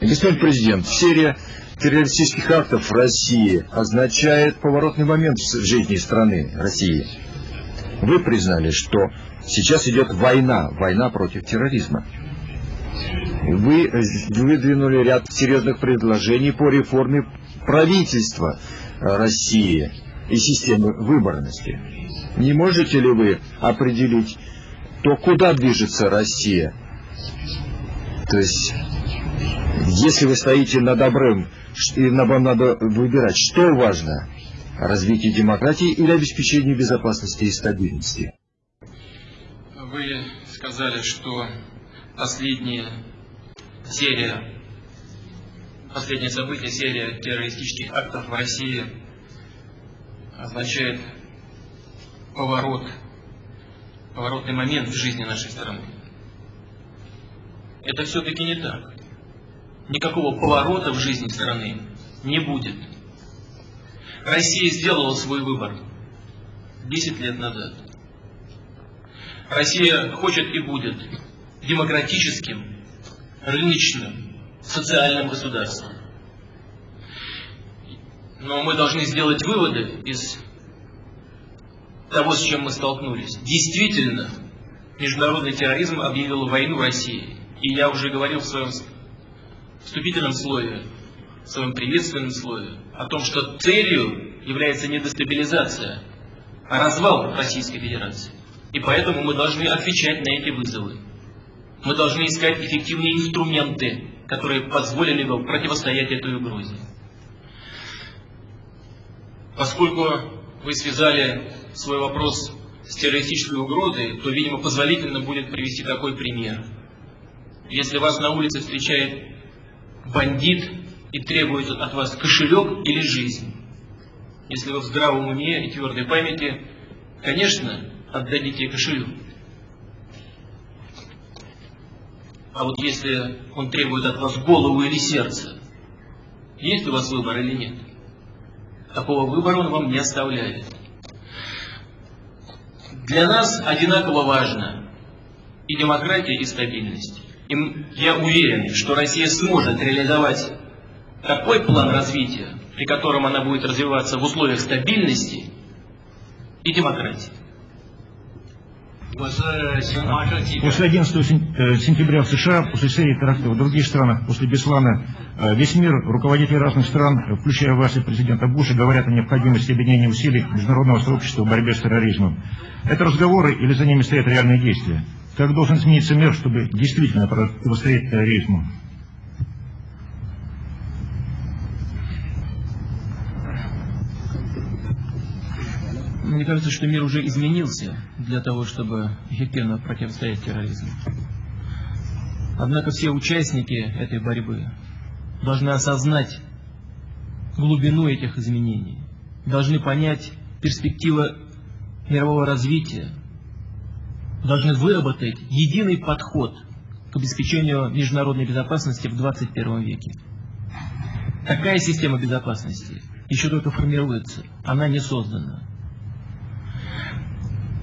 Господин президент, серия террористических актов в России означает поворотный момент в жизни страны России. Вы признали, что сейчас идет война, война против терроризма. Вы выдвинули ряд серьезных предложений по реформе правительства России и системы выборности. Не можете ли вы определить то, куда движется Россия? То есть если вы стоите на добрым, и вам надо выбирать, что важно, развитие демократии или обеспечение безопасности и стабильности? Вы сказали, что последняя серия, последнее событие, серия террористических актов в России означает поворот, поворотный момент в жизни нашей страны. Это все-таки не так никакого поворота в жизни страны не будет. Россия сделала свой выбор 10 лет назад. Россия хочет и будет демократическим, рыночным, социальным государством. Но мы должны сделать выводы из того, с чем мы столкнулись. Действительно, международный терроризм объявил войну России. И я уже говорил в своем вступительном слове, в своем приветственном слове, о том, что целью является не дестабилизация, а развал Российской Федерации. И поэтому мы должны отвечать на эти вызовы. Мы должны искать эффективные инструменты, которые позволили бы противостоять этой угрозе. Поскольку вы связали свой вопрос с террористической угрозой, то, видимо, позволительно будет привести такой пример. Если вас на улице встречает бандит и требует от вас кошелек или жизнь. Если вы в здравом уме и твердой памяти, конечно, отдадите кошелек. А вот если он требует от вас голову или сердце, есть у вас выбор или нет? Такого выбора он вам не оставляет. Для нас одинаково важно и демократия, и стабильность. И я уверен, что Россия сможет реализовать такой план развития, при котором она будет развиваться в условиях стабильности и демократии. После 11 э, сентября в США, после серии терактов в других странах, после Беслана, э, весь мир, руководители разных стран, включая вас и президента Буша, говорят о необходимости объединения усилий международного сообщества в борьбе с терроризмом. Это разговоры или за ними стоят реальные действия? Как должен измениться мир, чтобы действительно противостоять терроризму? Мне кажется, что мир уже изменился для того, чтобы эффективно противостоять терроризму. Однако все участники этой борьбы должны осознать глубину этих изменений, должны понять перспективы мирового развития, должны выработать единый подход к обеспечению международной безопасности в 21 веке. Такая система безопасности еще только формируется, она не создана.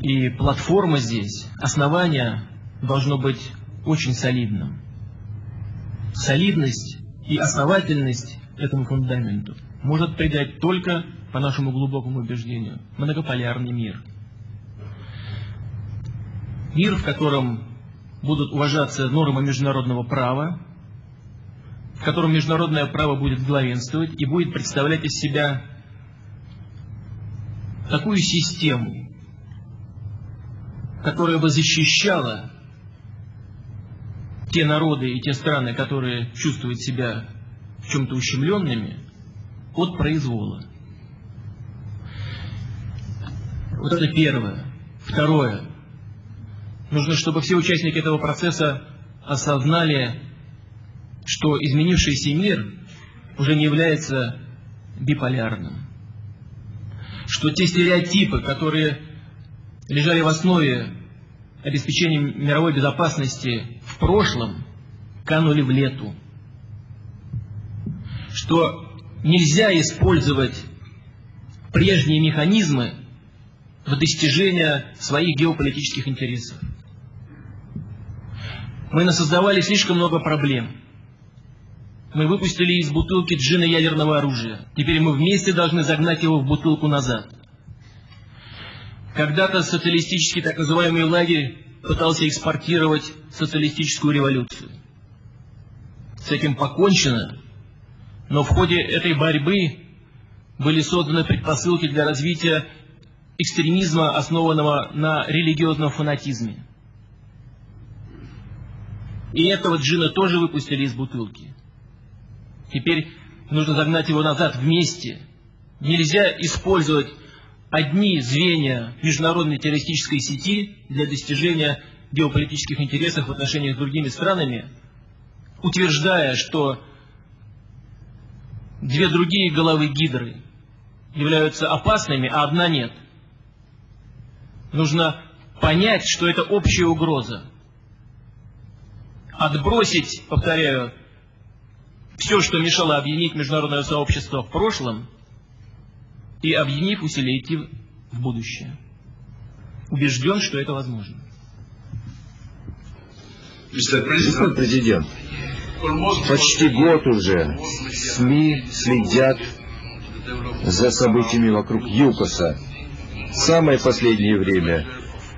И платформа здесь, основание должно быть очень солидным. Солидность и основательность этому фундаменту может придать только, по нашему глубокому убеждению, многополярный мир – мир, в котором будут уважаться нормы международного права, в котором международное право будет главенствовать и будет представлять из себя такую систему, которая бы защищала те народы и те страны, которые чувствуют себя в чем-то ущемленными, от произвола. Вот это первое. Второе. Нужно, чтобы все участники этого процесса осознали, что изменившийся мир уже не является биполярным. Что те стереотипы, которые лежали в основе обеспечения мировой безопасности в прошлом, канули в лету. Что нельзя использовать прежние механизмы в достижении своих геополитических интересов. Мы насоздавали слишком много проблем. Мы выпустили из бутылки джина ядерного оружия. Теперь мы вместе должны загнать его в бутылку назад. Когда-то социалистический так называемый лагерь пытался экспортировать социалистическую революцию. С этим покончено, но в ходе этой борьбы были созданы предпосылки для развития экстремизма, основанного на религиозном фанатизме. И этого джина тоже выпустили из бутылки. Теперь нужно загнать его назад вместе. Нельзя использовать одни звенья международной террористической сети для достижения геополитических интересов в отношениях с другими странами, утверждая, что две другие головы гидры являются опасными, а одна нет. Нужно понять, что это общая угроза. Отбросить, повторяю, все, что мешало объединить международное сообщество в прошлом, и, объединив усилия, идти в будущее. Убежден, что это возможно. Господин президент, почти год уже СМИ следят за событиями вокруг ЮКОСа. Самое последнее время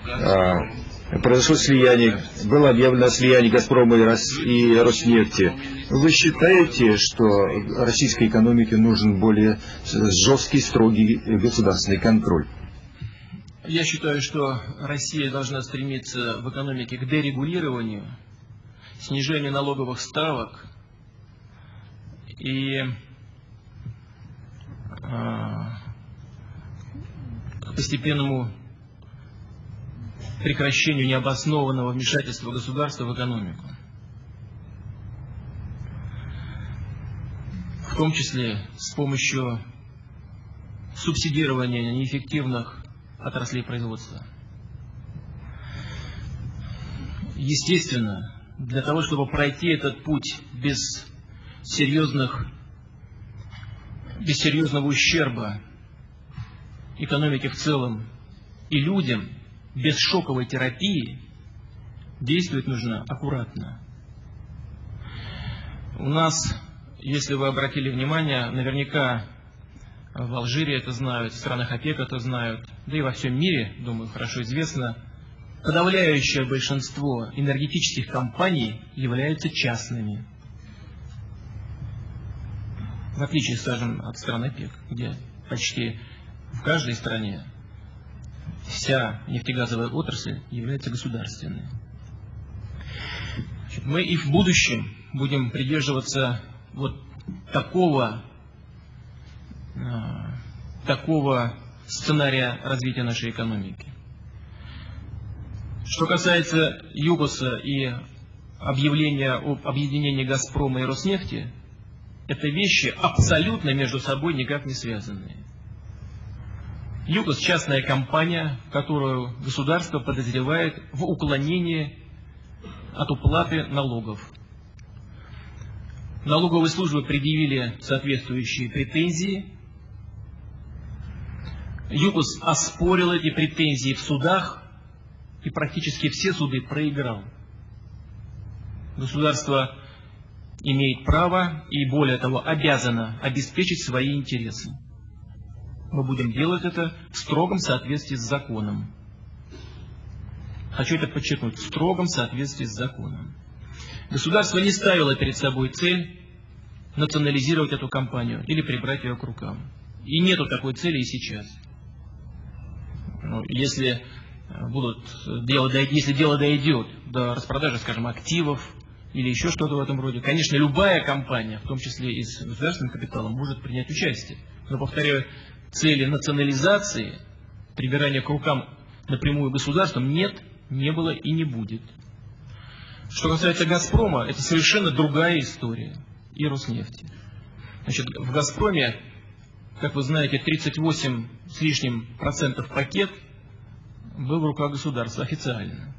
а, произошло слияние, было объявлено слияние «Газпрома» и «Роснефти». Вы считаете, что российской экономике нужен более жесткий, строгий государственный контроль? Я считаю, что Россия должна стремиться в экономике к дерегулированию, снижению налоговых ставок и к постепенному прекращению необоснованного вмешательства государства в экономику. В том числе с помощью субсидирования неэффективных отраслей производства. Естественно, для того, чтобы пройти этот путь без серьезных, без серьезного ущерба экономике в целом и людям, без шоковой терапии, действовать нужно аккуратно. У нас, если вы обратили внимание, наверняка в Алжире это знают, в странах ОПЕК это знают, да и во всем мире, думаю, хорошо известно, подавляющее большинство энергетических компаний являются частными. В отличие, скажем, от стран ОПЕК, где почти в каждой стране вся нефтегазовая отрасль является государственной. Мы и в будущем будем придерживаться вот такого, э, такого сценария развития нашей экономики. Что касается ЮГОСа и объявления об объединении Газпрома и Роснефти, это вещи абсолютно между собой никак не связанные. ЮКОС – частная компания, которую государство подозревает в уклонении от уплаты налогов. Налоговые службы предъявили соответствующие претензии. ЮКОС оспорил эти претензии в судах и практически все суды проиграл. Государство имеет право и более того обязано обеспечить свои интересы мы будем делать это в строгом соответствии с законом. Хочу это подчеркнуть, в строгом соответствии с законом. Государство не ставило перед собой цель национализировать эту компанию или прибрать ее к рукам. И нету такой цели и сейчас. Ну, если, э, будут, дело, если дело дойдет до распродажи, скажем, активов или еще что-то в этом роде, конечно, любая компания, в том числе и с государственным капиталом, может принять участие. Но, повторяю, цели национализации, прибирания к рукам напрямую государством, нет, не было и не будет. Что касается «Газпрома», это совершенно другая история. И Роснефти. Значит, в «Газпроме», как вы знаете, 38 с лишним процентов пакет был в руках государства официально.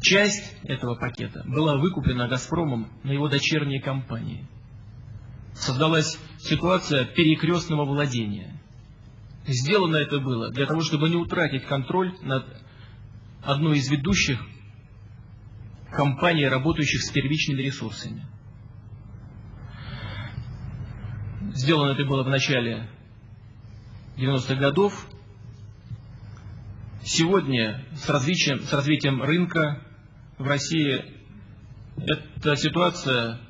Часть этого пакета была выкуплена «Газпромом» на его дочерние компании – создалась ситуация перекрестного владения. Сделано это было для того, чтобы не утратить контроль над одной из ведущих компаний, работающих с первичными ресурсами. Сделано это было в начале 90-х годов. Сегодня с развитием, с развитием рынка в России эта ситуация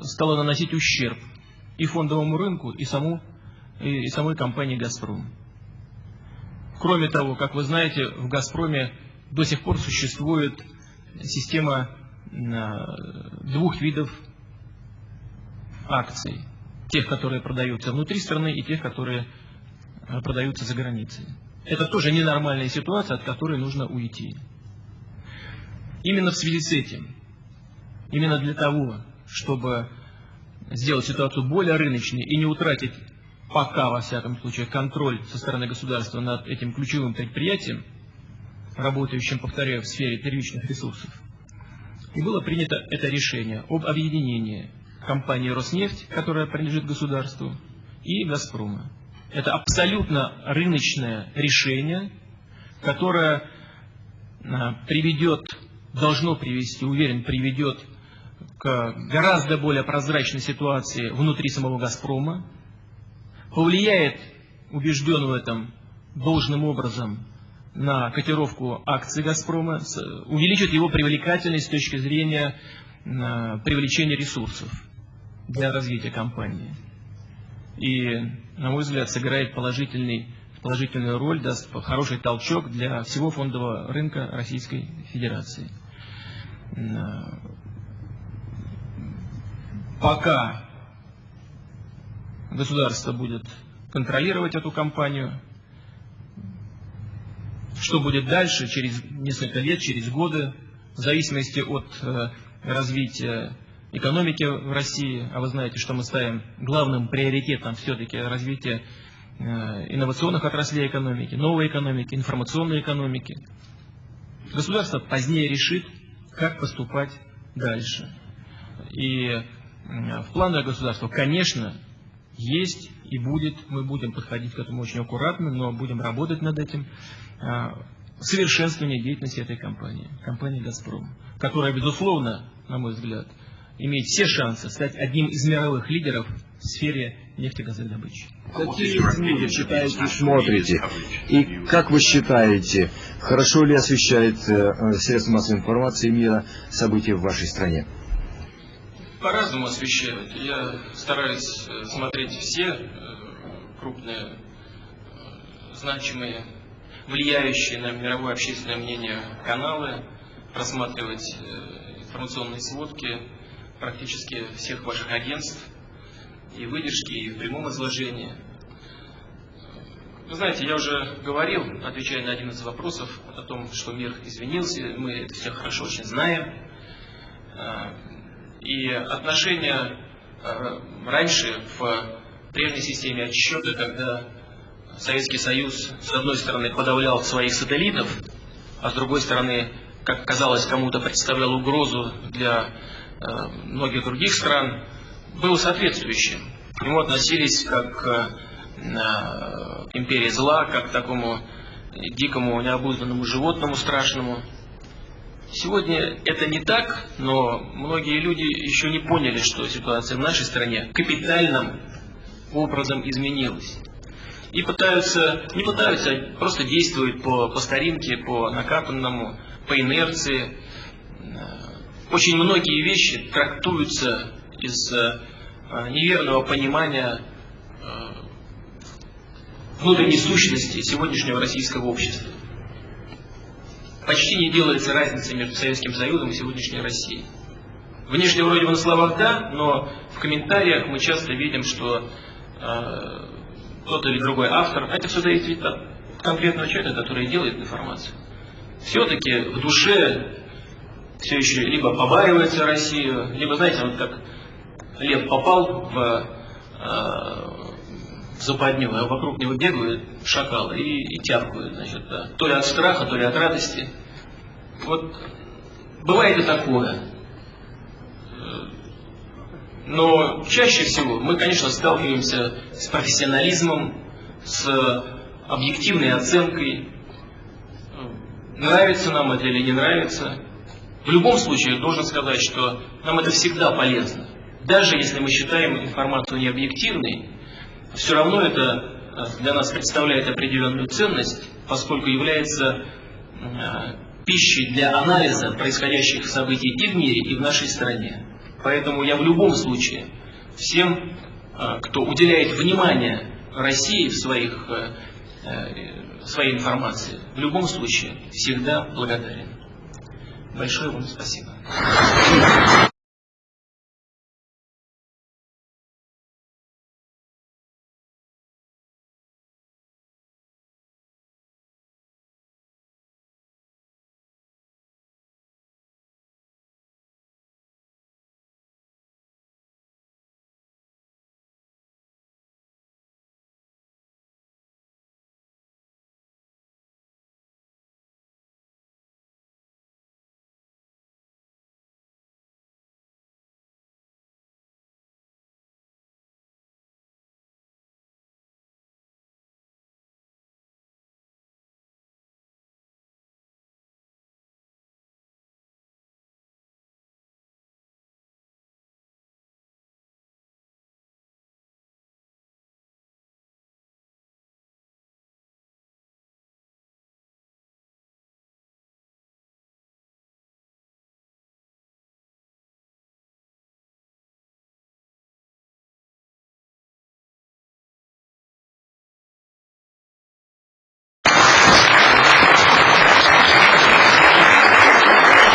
стала наносить ущерб и фондовому рынку, и, саму, и самой компании «Газпром». Кроме того, как вы знаете, в «Газпроме» до сих пор существует система двух видов акций. Тех, которые продаются внутри страны, и тех, которые э, продаются за границей. Это тоже ненормальная ситуация, от которой нужно уйти. Именно в связи с этим, именно для того, чтобы сделать ситуацию более рыночной и не утратить пока, во всяком случае, контроль со стороны государства над этим ключевым предприятием, работающим, повторяю, в сфере первичных ресурсов, и было принято это решение об объединении компании «Роснефть», которая принадлежит государству, и «Газпрома». Это абсолютно рыночное решение, которое а, приведет, должно привести, уверен, приведет к гораздо более прозрачной ситуации внутри самого «Газпрома», повлияет, убежден в этом, должным образом на котировку акций «Газпрома», увеличит его привлекательность с точки зрения привлечения ресурсов для развития компании. И, на мой взгляд, сыграет положительный, положительную роль, даст хороший толчок для всего фондового рынка Российской Федерации. Пока государство будет контролировать эту компанию, что будет дальше, через несколько лет, через годы, в зависимости от э, развития экономики в России, а вы знаете, что мы ставим главным приоритетом все-таки развитие э, инновационных отраслей экономики, новой экономики, информационной экономики. Государство позднее решит, как поступать дальше. И в планах государства, конечно, есть и будет, мы будем подходить к этому очень аккуратно, но будем работать над этим, э, совершенствование деятельности этой компании, компании «Газпром», которая, безусловно, на мой взгляд, имеет все шансы стать одним из мировых лидеров в сфере нефтегазовой добычи. Какие СМИ вы читаете и смотрите? И как вы считаете, хорошо ли освещает э, средства массовой информации мира события в вашей стране? По-разному освещают. Я стараюсь э, смотреть все э, крупные, э, значимые, влияющие на мировое общественное мнение каналы, просматривать информационные сводки, практически всех ваших агентств, и выдержки, и в прямом изложении. Вы знаете, я уже говорил, отвечая на один из вопросов о том, что мир изменился, мы это все хорошо очень знаем. И отношения а, раньше в прежней системе отсчета, когда Советский Союз, с одной стороны, подавлял своих сателлитов, а с другой стороны, как казалось, кому-то представлял угрозу для Э, многих других стран, было соответствующим. К нему относились как к э, империи зла, как к такому дикому, необузданному животному страшному. Сегодня это не так, но многие люди еще не поняли, что ситуация в нашей стране капитальным образом изменилась. И пытаются, не пытаются, а просто действуют по, по старинке, по накатанному, по инерции, очень многие вещи трактуются из э, неверного понимания э, внутренней сущности сегодняшнего российского общества. Почти не делается разницы между Советским Союзом и сегодняшней Россией. Внешне вроде бы на словах да, но в комментариях мы часто видим, что э, тот или другой автор, а это все зависит от конкретного человека, который делает информацию, все-таки в душе все еще либо побаивается Россию, либо, знаете, вот как лев попал в, э, западню, а вокруг него бегают шакалы и, и тявкают, значит, да. то ли от страха, то ли от радости. Вот бывает и такое. Но чаще всего мы, конечно, сталкиваемся с профессионализмом, с объективной оценкой, нравится нам это или не нравится. В любом случае, должен сказать, что нам это всегда полезно. Даже если мы считаем информацию необъективной, все равно это э, для нас представляет определенную ценность, поскольку является э, пищей для анализа происходящих событий и в мире, и в нашей стране. Поэтому я в любом случае всем, э, кто уделяет внимание России в своих, в своей информации, в любом случае всегда благодарен. Большое вам спасибо.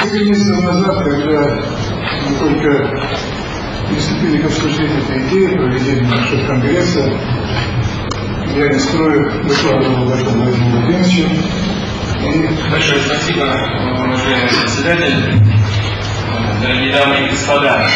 Несколько месяцев назад, когда мы только приступили к обсуждению этой идеи проведения нашего конгресса, я не строю докладывал об этом Владимиру Владимировичу. И... Большое спасибо, уважаемый председатель, дорогие дамы и господа.